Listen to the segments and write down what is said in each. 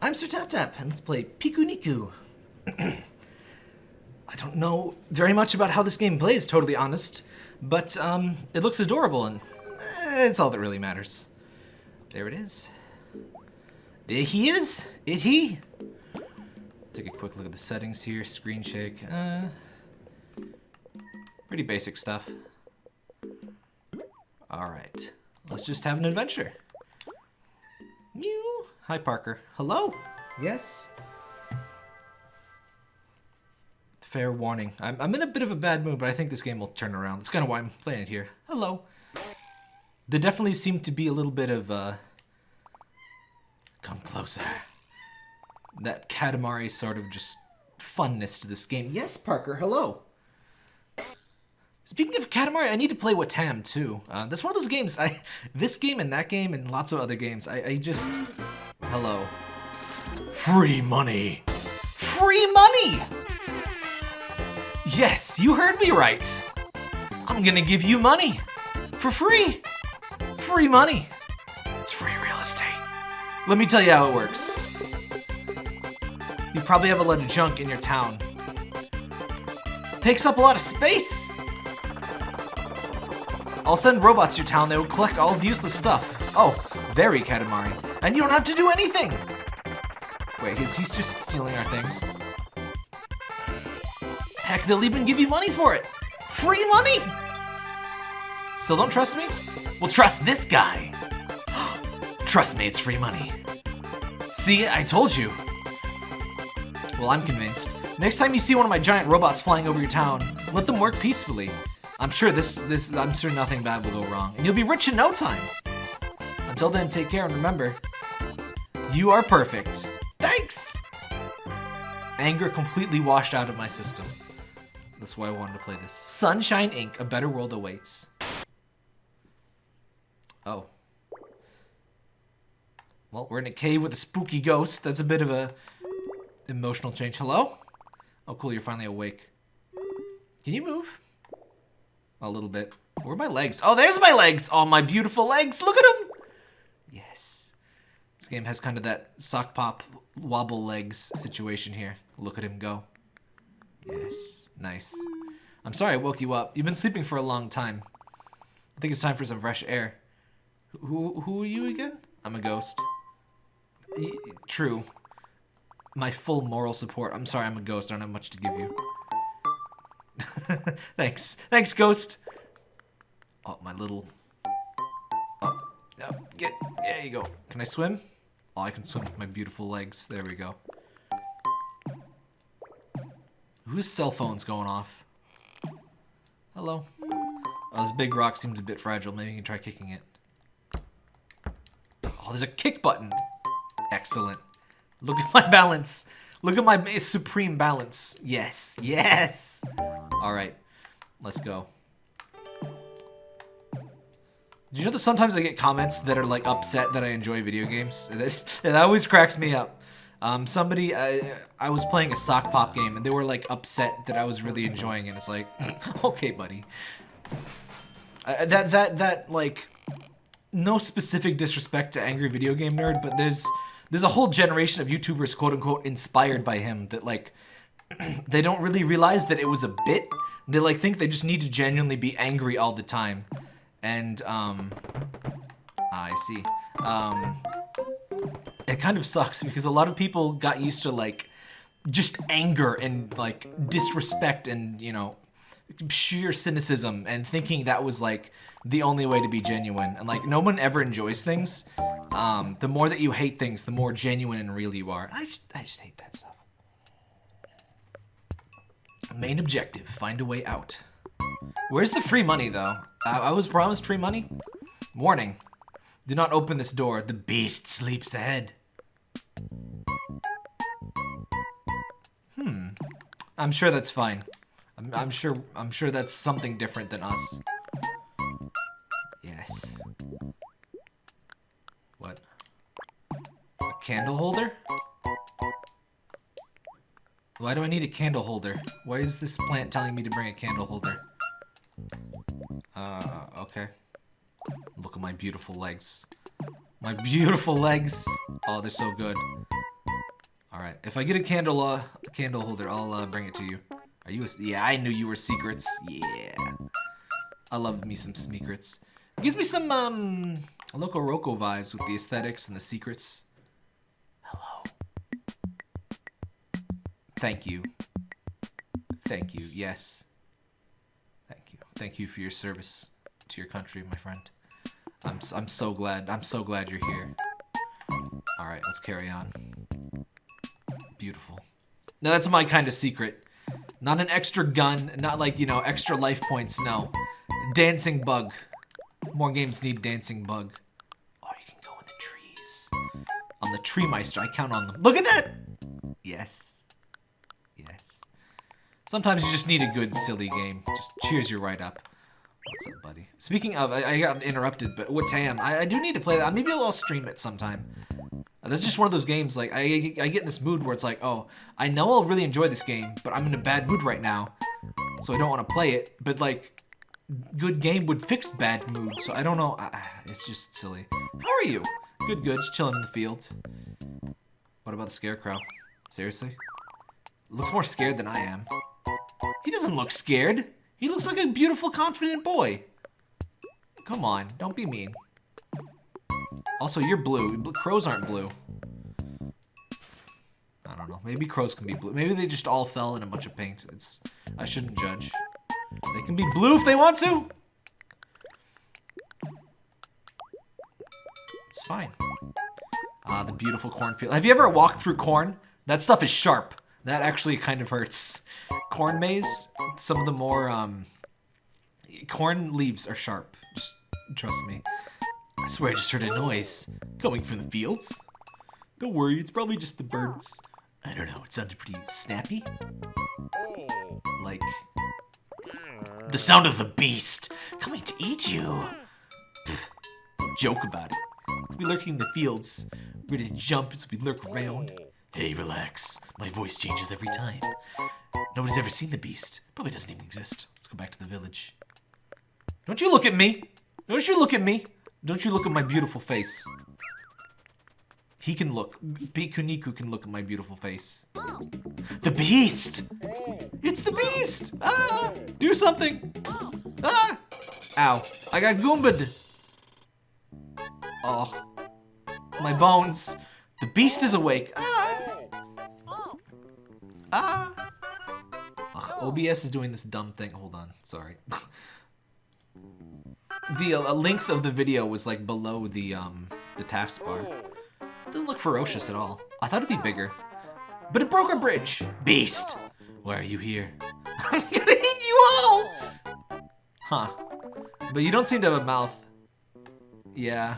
I'm Sir Tap Tap, and let's play Piku Niku. I don't know very much about how this game plays, totally honest, but um, it looks adorable, and eh, it's all that really matters. There it is. There he is. It he. Take a quick look at the settings here. Screen shake. Uh, pretty basic stuff. All right. Let's just have an adventure. Mew. Hi, Parker. Hello. Yes. Fair warning. I'm, I'm in a bit of a bad mood, but I think this game will turn around. That's kind of why I'm playing it here. Hello. There definitely seemed to be a little bit of, uh... Come closer. That Katamari sort of just funness to this game. Yes, Parker, hello. Speaking of Katamari, I need to play Wattam too. Uh, that's one of those games. I this game and that game and lots of other games. I, I just hello. Free money. Free money. Yes, you heard me right. I'm gonna give you money for free. Free money. It's free real estate. Let me tell you how it works. You probably have a lot of junk in your town. Takes up a lot of space. I'll send robots to your town. They will collect all the useless stuff. Oh, very Katamari. And you don't have to do anything. Wait, is he just stealing our things? Heck, they'll even give you money for it. Free money! Still don't trust me? Well, trust this guy. trust me, it's free money. See, I told you. Well, I'm convinced. Next time you see one of my giant robots flying over your town, let them work peacefully. I'm sure this, this, I'm sure nothing bad will go wrong, and you'll be rich in no time. Until then, take care and remember, you are perfect. Thanks! Anger completely washed out of my system. That's why I wanted to play this. Sunshine Inc. A Better World Awaits. Oh. Well, we're in a cave with a spooky ghost. That's a bit of a emotional change. Hello? Oh, cool. You're finally awake. Can you move? A little bit. Where are my legs? Oh, there's my legs! Oh, my beautiful legs! Look at them! Yes. This game has kind of that Sokpop wobble legs situation here. Look at him go. Yes. Nice. I'm sorry I woke you up. You've been sleeping for a long time. I think it's time for some fresh air. Who, who are you again? I'm a ghost. Y true. My full moral support. I'm sorry I'm a ghost. I don't have much to give you. Thanks. Thanks, Ghost. Oh, my little... Oh, oh, get... There you go. Can I swim? Oh, I can swim with my beautiful legs. There we go. Whose cell phone's going off? Hello. Oh, this big rock seems a bit fragile. Maybe you can try kicking it. Oh, there's a kick button. Excellent. Look at my balance. Look at my supreme balance. Yes. Yes. All right. Let's go. Do you know that sometimes I get comments that are like upset that I enjoy video games? That, always cracks me up. Um, somebody, I, I was playing a Sokpop game and they were like upset that I was really enjoying it. It's like, okay, buddy. Uh, that, that, that, like, no specific disrespect to Angry Video Game Nerd, but there's, there's a whole generation of YouTubers, quote unquote, inspired by him that like, they don't really realize that it was a bit. They like think they just need to genuinely be angry all the time. And, um, I see. Um, it kind of sucks because a lot of people got used to like just anger and like disrespect and, you know, sheer cynicism and thinking that was like the only way to be genuine. And like no one ever enjoys things. Um, the more that you hate things, the more genuine and real you are. I just, I just hate that stuff. Main objective, find a way out. Where's the free money, though? I, I was promised free money? Warning. Do not open this door. The beast sleeps ahead. Hmm. I'm sure that's fine. I'm, I'm sure I'm sure that's something different than us. Yes. Candle holder? Why do I need a candle holder? Why is this plant telling me to bring a candle holder? Uh, okay. Look at my beautiful legs. My beautiful legs! Oh, they're so good. All right. If I get a candle, uh, candle holder, I'll uh, bring it to you. Are you? A, yeah, I knew you were secrets. Yeah. I love me some secrets. Gives me some um Loco Roco vibes with the aesthetics and the secrets. Thank you. Thank you. Yes. Thank you. Thank you for your service to your country, my friend. I'm I'm so glad. I'm so glad you're here. All right, let's carry on. Beautiful. Now that's my kind of secret. Not an extra gun, not like, you know, extra life points, no. Dancing bug. More games need dancing bug. Oh, you can go in the trees. On the tree meister, I count on them. Look at that! Yes. Yes. Sometimes you just need a good, silly game. Just cheers you right up. What's up, buddy? Speaking of, I, I got interrupted, but Wattam? I, I do need to play that. Maybe I'll stream it sometime. That's just one of those games, like, I, I get in this mood where it's like, oh, I know I'll really enjoy this game, but I'm in a bad mood right now, so I don't want to play it, but, like, good game would fix bad mood, so I don't know, I, it's just silly. How are you? Good, good, just chilling in the field. What about the scarecrow? Seriously? Looks more scared than I am. He doesn't look scared. He looks like a beautiful, confident boy. Come on, don't be mean. Also, you're blue. Crows aren't blue. I don't know. Maybe crows can be blue. Maybe they just all fell in a bunch of paint. It's I shouldn't judge. They can be blue if they want to. It's fine. Ah, the beautiful cornfield. Have you ever walked through corn? That stuff is sharp. That actually kind of hurts. Corn maze, some of the more, um, corn leaves are sharp. Just trust me. I swear I just heard a noise coming from the fields. Don't worry, it's probably just the birds. I don't know, it sounded pretty snappy. Like the sound of the beast coming to eat you. Pfft, don't joke about it. Be lurking in the fields, ready to jump as we lurk around. Hey, relax. My voice changes every time. Nobody's ever seen the beast. Probably doesn't even exist. Let's go back to the village. Don't you look at me! Don't you look at me! Don't you look at my beautiful face. He can look. Piku Niku can look at my beautiful face. The beast! It's the beast! Ah! Do something! Ah! Ow. I got goombed. Oh. My bones. The beast is awake. Ah! OBS is doing this dumb thing. Hold on. Sorry. the uh, length of the video was like below the um the taskbar. It doesn't look ferocious at all. I thought it'd be bigger. But it broke a bridge. Beast! Why are you here? I'm gonna eat you all! Huh. But you don't seem to have a mouth. Yeah.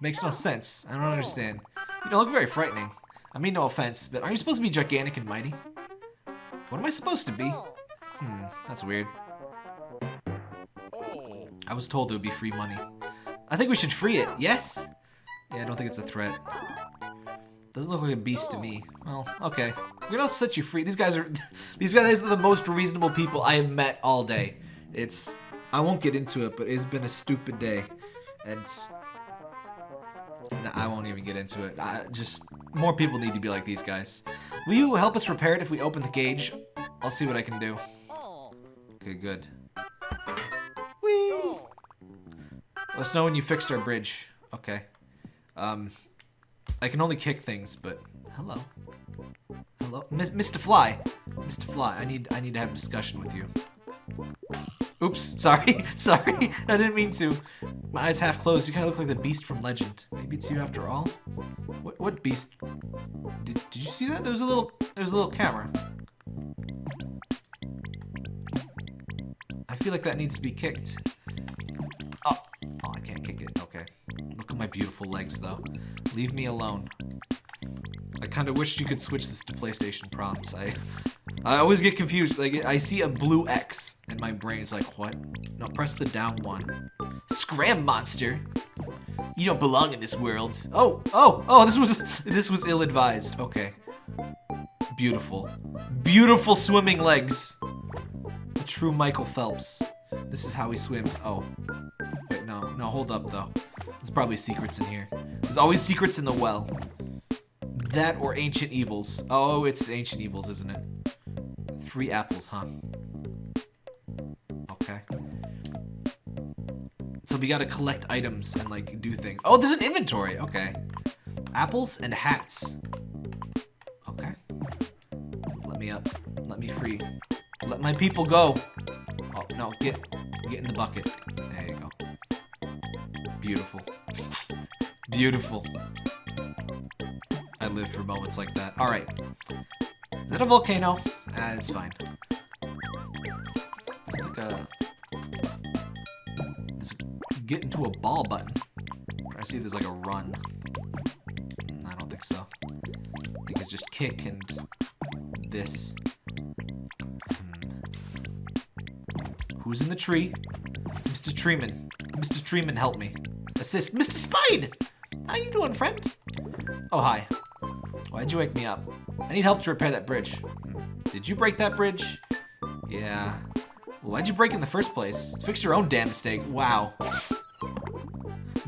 Makes no sense. I don't understand. You don't look very frightening. I mean no offense, but aren't you supposed to be gigantic and mighty? What am I supposed to be? Hmm, that's weird. I was told it would be free money. I think we should free it. Yes? Yeah, I don't think it's a threat. Doesn't look like a beast to me. Well, okay. We're gonna set you free. These guys are these guys are the most reasonable people I have met all day. It's I won't get into it, but it's been a stupid day. And nah, I won't even get into it. I, just more people need to be like these guys. Will you help us repair it if we open the cage? I'll see what I can do. Okay, good. Whee! Let us know when you fixed our bridge. Okay. Um, I can only kick things, but hello, hello, M Mr. Fly, Mr. Fly. I need I need to have a discussion with you. Oops, sorry, sorry. I didn't mean to. My eyes half closed. You kind of look like the beast from Legend. Maybe it's you after all. What what beast? Did did you see that? There was a little there was a little camera. I feel like that needs to be kicked. Oh, oh I can't kick it. Okay. Look at my beautiful legs, though. Leave me alone. I kind of wish you could switch this to PlayStation prompts. I I always get confused. Like, I see a blue X, and my brain's like, what? No, press the down one. Scram, monster! You don't belong in this world. Oh, oh, oh, this was, this was ill-advised. Okay. Beautiful. Beautiful swimming legs. The true Michael Phelps. This is how he swims. Oh. Wait, no, no, hold up, though. There's probably secrets in here. There's always secrets in the well. That or Ancient Evils. Oh, it's the Ancient Evils, isn't it? Three apples, huh? We gotta collect items and like do things. Oh, there's an inventory. Okay. Apples and hats. Okay. Let me up. Let me free. Let my people go. Oh, no. Get, get in the bucket. There you go. Beautiful. Beautiful. I live for moments like that. Alright. Is that a volcano? Ah, it's fine. Get into a ball button. Try to see if there's like a run. I don't think so. I think it's just kick and this. Hmm. Who's in the tree? Mr. Treeman. Mr. Treeman, help me. Assist. Mr. Spide! How you doing, friend? Oh, hi. Why'd you wake me up? I need help to repair that bridge. Hmm. Did you break that bridge? Yeah. Why'd you break in the first place? Fix your own damn mistake. Wow.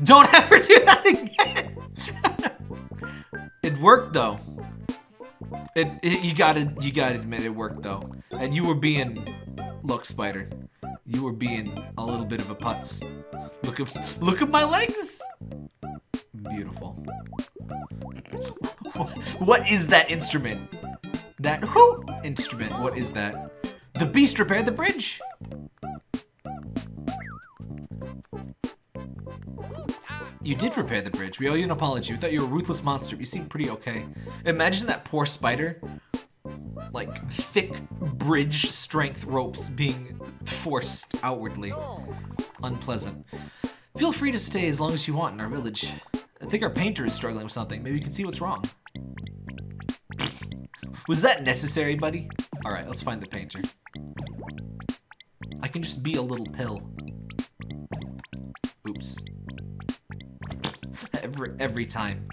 Don't ever do that again! it worked, though. It, it, you gotta, you gotta admit it worked, though. And you were being, look, Spider, you were being a little bit of a putz. Look at, look at my legs! Beautiful. what is that instrument? That who instrument? What is that? The beast repaired the bridge. You did repair the bridge. We owe you an apology. We thought you were a ruthless monster. You seem pretty okay. Imagine that poor spider. Like, thick bridge strength ropes being forced outwardly. Unpleasant. Feel free to stay as long as you want in our village. I think our painter is struggling with something. Maybe you can see what's wrong. Was that necessary, buddy? Alright, let's find the painter. I can just be a little pill. Oops. Every, every time.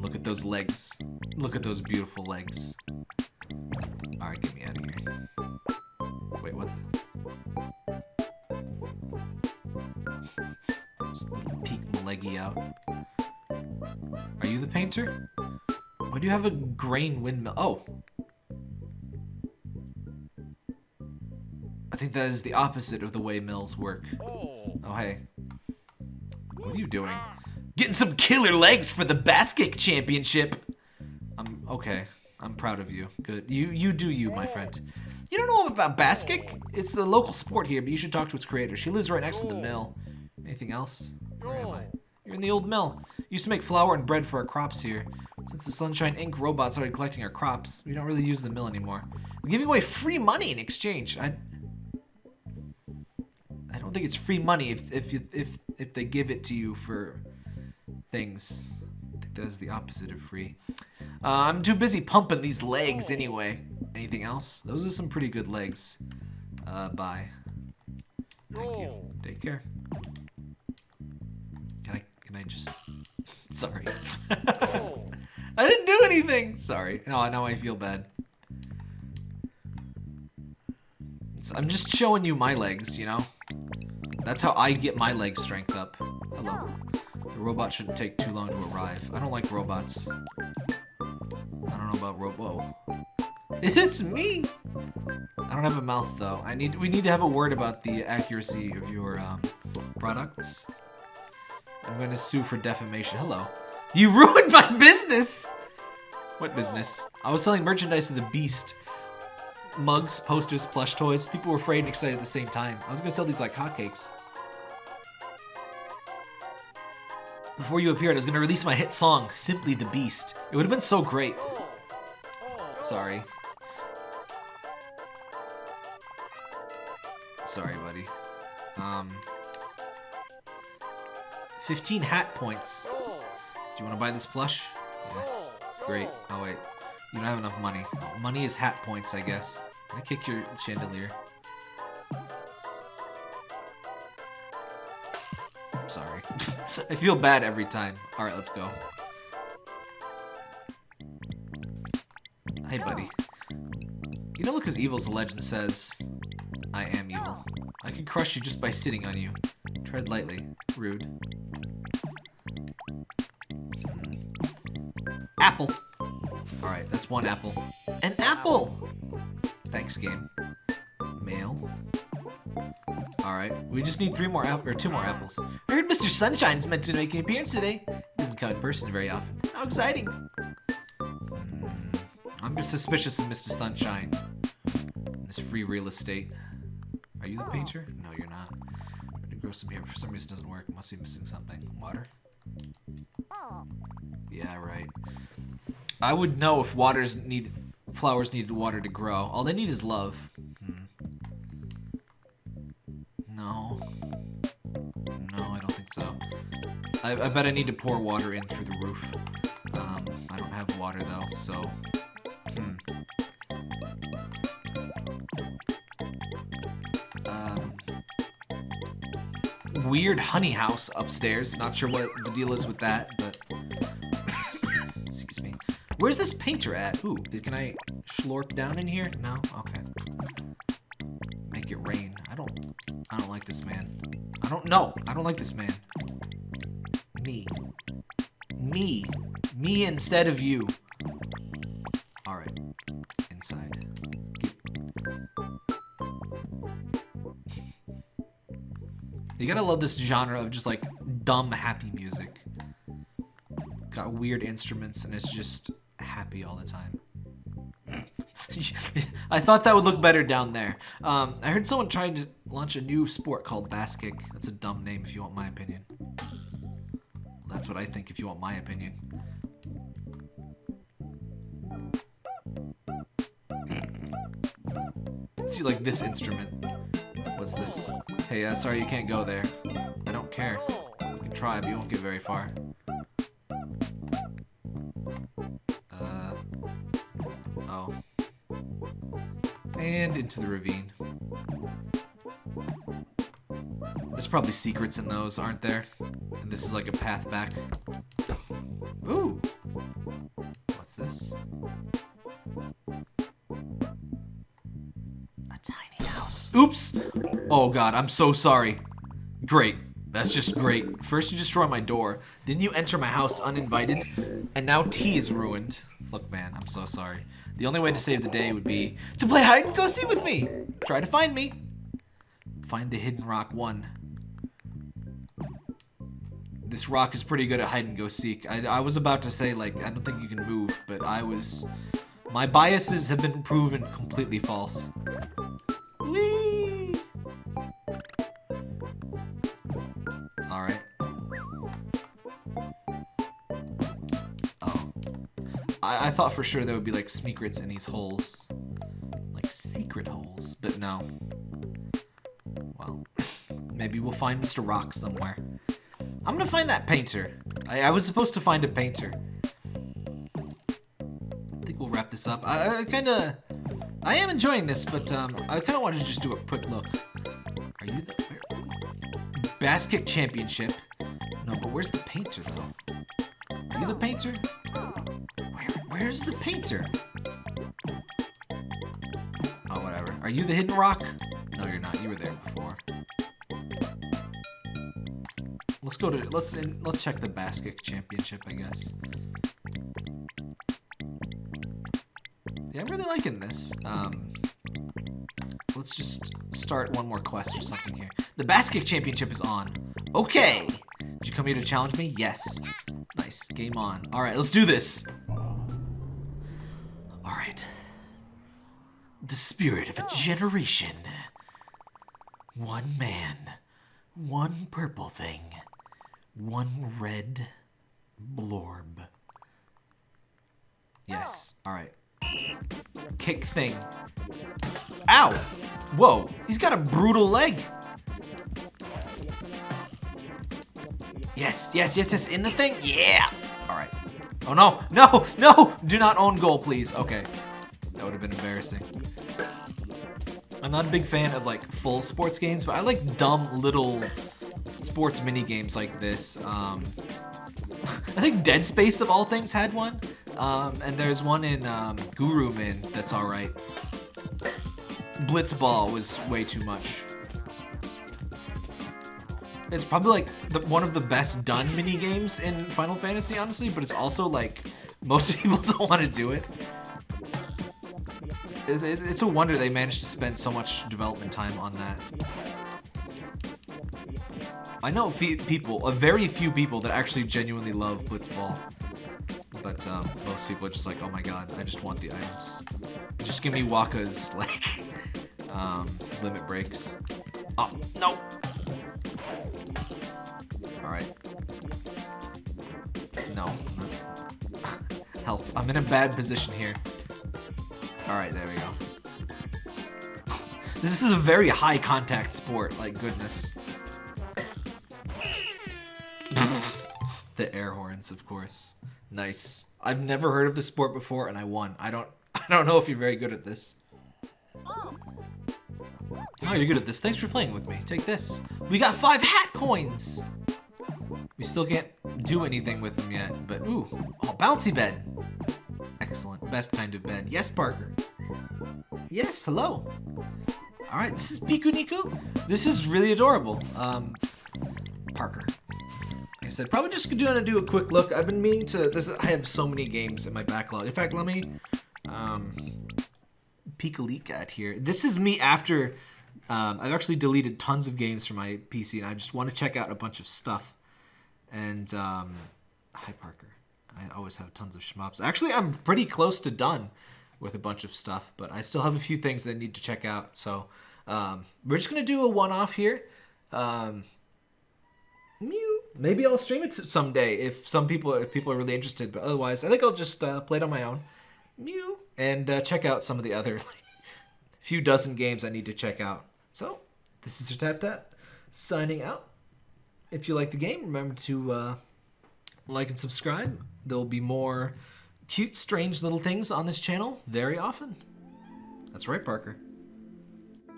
Look at those legs. Look at those beautiful legs. Alright, get me out of here. Wait, what the? Just peek my leggy out. Are you the painter? Why do you have a grain windmill? Oh. I think that is the opposite of the way mills work. Oh, oh hey. What are you doing? Getting some killer legs for the basket championship. I'm okay. I'm proud of you. Good. You you do you, my friend. You don't know about basket? It's a local sport here, but you should talk to its creator. She lives right next to the mill. Anything else? Where am I? You're in the old mill. Used to make flour and bread for our crops here. Since the Sunshine Inc. robots started collecting our crops, we don't really use the mill anymore. We're giving away free money in exchange. I I don't think it's free money if if if if they give it to you for things. I think that is the opposite of free. Uh, I'm too busy pumping these legs anyway. Anything else? Those are some pretty good legs. Uh, bye. Thank you. Take care. Can I can I just sorry. I didn't do anything! Sorry. No, now I feel bad. I'm just showing you my legs, you know? That's how I get my leg strength up. Hello. The robot shouldn't take too long to arrive. I don't like robots. I don't know about robo. It's me! I don't have a mouth though. I need we need to have a word about the accuracy of your um, products. I'm gonna sue for defamation. Hello. You ruined my business! What business? I was selling merchandise to the Beast. Mugs, posters, plush toys. People were afraid and excited at the same time. I was gonna sell these like hotcakes. Before you appeared, I was gonna release my hit song, Simply the Beast. It would have been so great. Sorry. Sorry, buddy. Um... 15 hat points. Do you want to buy this plush? Yes. Great. Oh, wait. You don't have enough money. Money is hat points, I guess. Can I kick your chandelier? I'm sorry. I feel bad every time. Alright, let's go. Hey, buddy. You know, look as evil as legend says, I am evil. I can crush you just by sitting on you. Tread lightly. Rude. Hmm. Apple. Alright, that's one apple. An apple! Thanks, game. Mail. Alright, we just need three more apples, or two more apples. I heard Mr. Sunshine is meant to make an appearance today. He doesn't come in person very often. How exciting! Hmm, I'm just suspicious of Mr. Sunshine. This free real estate. Are you the painter? No, you're not. I'm gonna grow some but for some reason it doesn't work. Must be missing something. Water? Yeah, right. I would know if waters need flowers needed water to grow. All they need is love. Hmm. No. No, I don't think so. I, I bet I need to pour water in through the roof. Um, I don't have water though, so. Hmm. Um, weird honey house upstairs. Not sure what the deal is with that, but. Where's this painter at? Ooh, can I schlorp down in here? No? Okay. Make it rain. I don't I don't like this man. I don't know. I don't like this man. Me. Me. Me instead of you. Alright. Inside. You gotta love this genre of just like dumb happy music. Got weird instruments and it's just happy all the time. I thought that would look better down there. Um, I heard someone trying to launch a new sport called bass kick. That's a dumb name if you want my opinion. That's what I think if you want my opinion. See, like this instrument. What's this? Hey, uh, sorry you can't go there. I don't care. You can try, but you won't get very far. And into the ravine. There's probably secrets in those, aren't there? And this is like a path back. Ooh! What's this? A tiny house. Oops! Oh god, I'm so sorry. Great. That's just great. First you destroy my door, then you enter my house uninvited, and now tea is ruined. Look, man, I'm so sorry. The only way to save the day would be to play hide and go seek with me. Try to find me. Find the hidden rock one. This rock is pretty good at hide and go seek. I, I was about to say, like, I don't think you can move, but I was... My biases have been proven completely false. I, I thought for sure there would be like secrets in these holes. Like secret holes, but no. Well, maybe we'll find Mr. Rock somewhere. I'm gonna find that painter. I, I was supposed to find a painter. I think we'll wrap this up. I, I kind of... I am enjoying this, but um, I kind of wanted to just do a quick look. Are you the... Where? Basket Championship. No, but where's the painter, though? Are you the painter? Where, where's the painter? Oh, whatever. Are you the hidden rock? No, you're not. You were there before. Let's go to let's let's check the basket championship, I guess. Yeah, I'm really liking this. Um, let's just start one more quest or something here. The basket championship is on. Okay. Did you come here to challenge me? Yes. Nice. Game on. All right, let's do this. Right. The spirit of a oh. generation. One man. One purple thing. One red blorb. Yes. Oh. All right. Kick thing. Ow! Whoa, he's got a brutal leg. Yes, yes, yes, yes, in the thing. Yeah. All right. Oh no, no, no! Do not own goal, please. Okay, that would have been embarrassing. I'm not a big fan of like full sports games, but I like dumb little sports mini games like this. Um, I think Dead Space of all things had one, um, and there's one in um, Gurumin that's all right. Blitzball was way too much. It's probably like the, one of the best done mini games in Final Fantasy, honestly, but it's also like Most people don't want to do it. It's, it's a wonder they managed to spend so much development time on that. I know few people, a very few people that actually genuinely love Blitzball. But um, most people are just like, oh my god, I just want the items. Just give me Wakka's, like, um, limit breaks. Oh, no! Alright. No. Help. I'm in a bad position here. Alright, there we go. This is a very high contact sport, like goodness. the air horns, of course. Nice. I've never heard of this sport before and I won. I don't I don't know if you're very good at this. Oh, you're good at this. Thanks for playing with me. Take this. We got five hat coins! We still can't do anything with them yet, but ooh, oh, bouncy bed. Excellent, best kind of bed. Yes, Parker. Yes, hello. All right, this is Piku Niku. This is really adorable. Um, Parker. Like I said, probably just gonna do a quick look. I've been meaning to. This I have so many games in my backlog. In fact, let me um, peek a leak at here. This is me after. Um, I've actually deleted tons of games from my PC, and I just want to check out a bunch of stuff. And um, hi, Parker. I always have tons of shmups. Actually, I'm pretty close to done with a bunch of stuff, but I still have a few things that I need to check out. So um, we're just gonna do a one-off here. Um. Maybe I'll stream it someday if some people if people are really interested. But otherwise, I think I'll just uh, play it on my own. Mew and uh, check out some of the other like, few dozen games I need to check out. So this is your Tap Tap signing out. If you like the game, remember to uh, like and subscribe. There will be more cute, strange little things on this channel very often. That's right, Parker.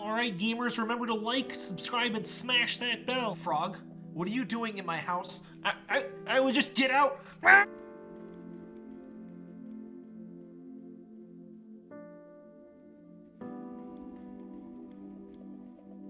Alright, gamers, remember to like, subscribe, and smash that bell. Frog, what are you doing in my house? I, I, I would just get out.